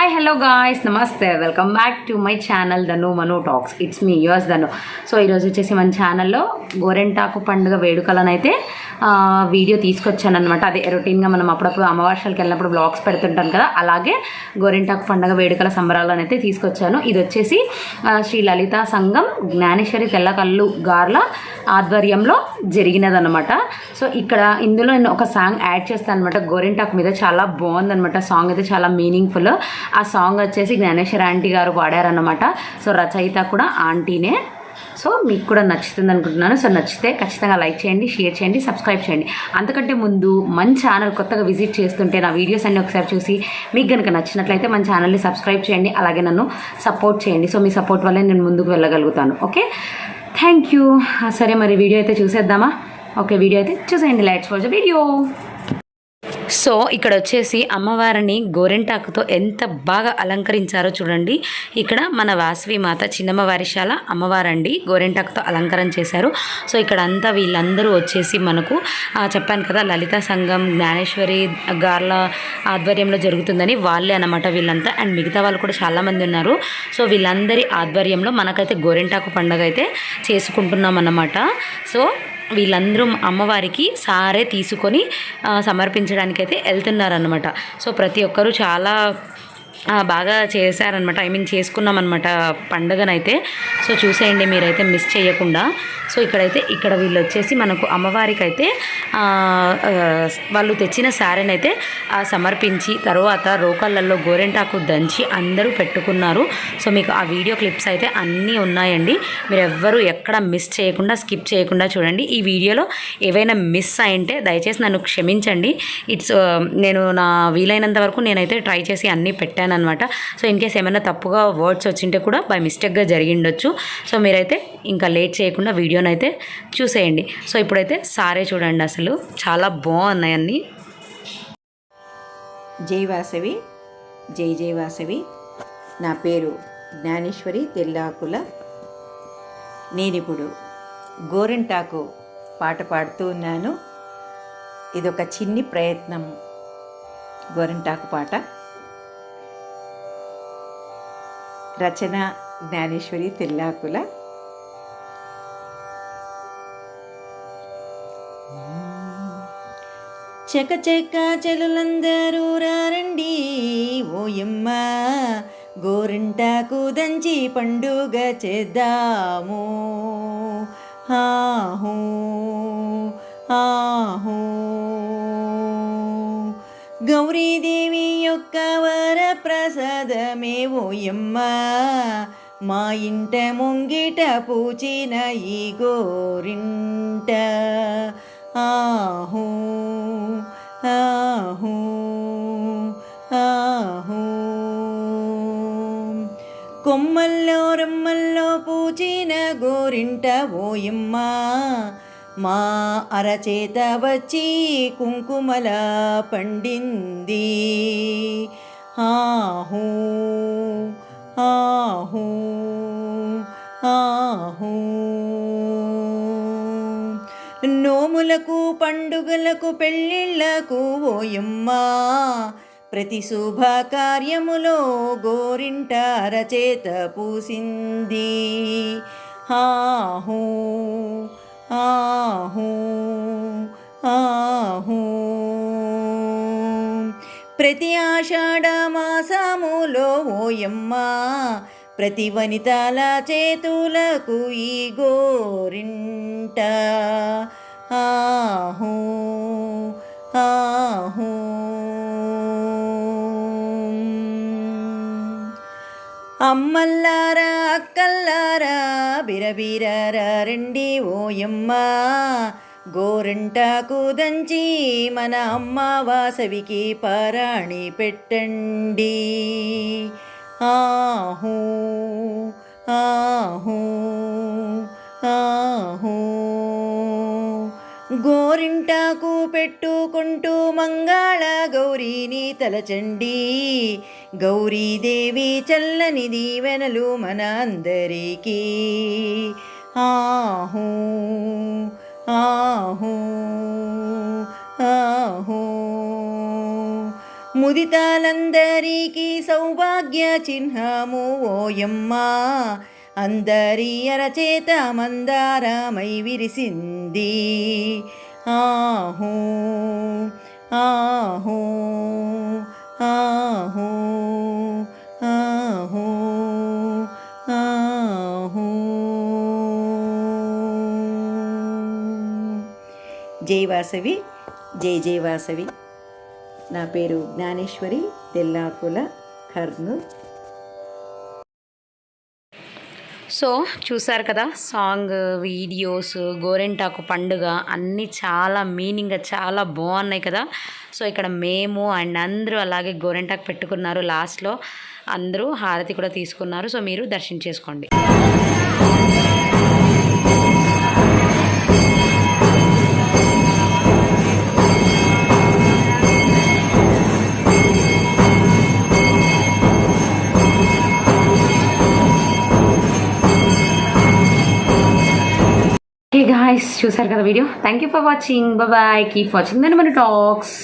Hi hello guys నమస్తే welcome back to my channel Dhanu Manu talks it's me yours Dhanu so ఈరోజు వచ్చేసి మన ఛానల్లో గోరెంటాకు పండుగ వేడుకలనైతే వీడియో తీసుకొచ్చాను అనమాట అదే రొటీన్గా మనం అప్పుడప్పుడు అమావాస్యలకు వెళ్ళినప్పుడు బ్లాగ్స్ పెడుతుంటాం కదా. అలాగే గోరెంటాకు పండుగ వేడుకల సంబరాలను అయితే తీసుకొచ్చాను. ఇది వచ్చేసి శ్రీ లలిత సంఘం జ్ఞానేశ్వరి తెల్లకల్లు గార్ల ఆధ్వర్యంలో జరిగినదనమాట సో ఇక్కడ ఇందులో నేను ఒక సాంగ్ యాడ్ చేస్తాను అనమాట గోరెంటాకు మీద చాలా బాగుందనమాట సాంగ్ అయితే చాలా మీనింగ్ఫుల్ ఆ సాంగ్ వచ్చేసి జ్ఞానేశ్వర ఆంటీ గారు పాడారనమాట సో రచయిత కూడా ఆంటీనే. సో మీకు కూడా నచ్చుతుంది అనుకుంటున్నాను. సో నచ్చితే ఖచ్చితంగా లైక్ చేయండి షేర్ చేయండి సబ్స్క్రైబ్ చేయండి. అంతకంటే ముందు మన ఛానల్ కొత్తగా విజిట్ చేస్తుంటే నా వీడియోస్ అన్నీ ఒకసారి చూసి మీకు కనుక నచ్చినట్లయితే మన ఛానల్ని సబ్స్క్రైబ్ చేయండి అలాగే నన్ను సపోర్ట్ చేయండి. సో మీ సపోర్ట్ వల్లే నేను ముందుకు వెళ్ళగలుగుతాను. ఓకే? Thank you. సరే మరి వీడియో అయితే చూసేద్దామా? ఓకే వీడియో అయితే చూసేయండి. Lights for the video. So ఇక్కడ వచ్చేసి అమ్మవారిని గోరెంటాకుతో ఎంత బాగా అలంకరించారో చూడండి. ఇక్కడ మన వాసవి మాత చిన్నమ్మ వారిశాల అమ్మవారండి గోరెంటాకుతో అలంకరణ చేశారు. సో ఇక్కడ అంతా వీళ్ళందరూ వచ్చేసి మనకు చెప్పాను కదా లలిత సంఘం జ్ఞానేశ్వరి గార్ల ఆధ్వర్యంలో జరుగుతుందని వాళ్ళే అనమాట వీళ్ళంతా. అండ్ మిగతా వాళ్ళు కూడా చాలామంది ఉన్నారు. సో వీళ్ళందరి ఆధ్వర్యంలో మనకైతే గోరెంటాకు పండుగ అయితే చేసుకుంటున్నాం అన్నమాట సో వీళ్ళందరూ అమ్మవారికి సారే తీసుకొని సమర్పించడానికైతే వెళ్తున్నారనమాట సో ప్రతి ఒక్కరూ చాలా బాగా చేశారనమాట. ఐ మీన్ చేసుకున్నాం పండుగనైతే. సో చూసేయండి మీరైతే మిస్ చేయకుండా. సో ఇక్కడైతే ఇక్కడ వీళ్ళు వచ్చేసి మనకు అమ్మవారికి అయితే వాళ్ళు తెచ్చిన శారీని అయితే సమర్పించి తర్వాత రోకళ్ళల్లో గోరెంటాకు దంచి అందరూ పెట్టుకున్నారు. సో మీకు ఆ వీడియో క్లిప్స్ అయితే అన్నీ ఉన్నాయండి. మీరు ఎవ్వరూ ఎక్కడ మిస్ చేయకుండా స్కిప్ చేయకుండా చూడండి. ఈ వీడియోలో ఏవైనా మిస్ అయింటే దయచేసి నన్ను క్షమించండి. ఇట్స్ నేను నా వీలైనంత వరకు నేనైతే ట్రై చేసి అన్నీ పెట్టాను. అనమాట సో ఇన్ కేస్ ఏమైనా తప్పుగా వర్డ్స్ వచ్చింటే కూడా బై మిస్టేక్గా జరిగిండొచ్చు. సో మీరైతే ఇంకా లేట్ చేయకుండా వీడియోని అయితే చూసేయండి. సో ఇప్పుడైతే సారే చూడండి అసలు. చాలా బాగున్నాయి అన్నీ. జై వాసవి. జై జై వాసవి. నా పేరు జ్ఞానేశ్వరి తెల్లాకుల. నేనిప్పుడు గోరెంటాకు పాట పాడుతూ ఉన్నాను. ఇదొక చిన్ని ప్రయత్నం. గోరెంటాకు పాట. రచన జ్ఞానేశ్వరి తెల్లాకుల. చెక చెక్క చెలులందరూ రారండి ఓయమ్మ. గోరింటాకు దంచి పండుగ చేద్దాము. ఆహో ఆహో. గౌరీదేవి యొక్క వర ప్రసాదమే ఓయమ్మ మా ఇంట ముంగిట పూచిన ఈ గోరింట ఆహూ ఆహూ ఆహూ కొమ్మల్లో రమ్మల్లో పూచిన గోరింట ఓయమ్మ మా అరచేత వచ్చి కుంకుమల పండింది ఆహో ఆహో ఆహో. నోములకు పండుగలకు పెళ్ళిళ్ళకు ఓయమ్మా. ప్రతి శుభ కార్యములో గోరింట అరచేత పూసింది. ఆహో ఆహో. ప్రతి ఆషాఢమాసములో ఓయమ్మ ప్రతి వనితల చేతులకు ఈ గోరింట. ఆహూ ఆహూ. అమ్మల్లారా అక్కల్లారా బిరబిరారా రండి ఓయమ్మా గోరంటాకు దంచి మన అమ్మ వాసవికి పారాణి పెట్టండి. ఆహూ ఆహూ ఆహూ. గోరింటాకు పెట్టుకుంటూ మంగాళ గౌరీని తలచండి. గౌరీదేవి చల్లని దీవెనలు మన అందరికీ. ఆహూ. ఆహో ఆహో. ముదితాలందరికీ సౌభాగ్య చిహ్నము ఓయమ్మా అందరి అరచేత మందారమై విరిసింది. ఆహో ఆహో ఆహో. జై వాసవి జై జై వాసవి. నా పేరు జ్ఞానేశ్వరి తెల్లాకుల కర్నూల్. సో చూసారు కదా సాంగ్ వీడియోస్ గోరెంటాకు పండుగ అన్నీ చాలా మీనింగ్గా చాలా బాగున్నాయి కదా. సో ఇక్కడ మేము అండ్ అందరూ అలాగే గోరెంటాకు పెట్టుకున్నారు లాస్ట్లో. అందరూ హారతి కూడా తీసుకున్నారు. సో మీరు దర్శించేసుకోండి. చేసుకోండి గాయస్ చూసారు కదా video? Thank you for watching bye keep watching then మన టాక్స్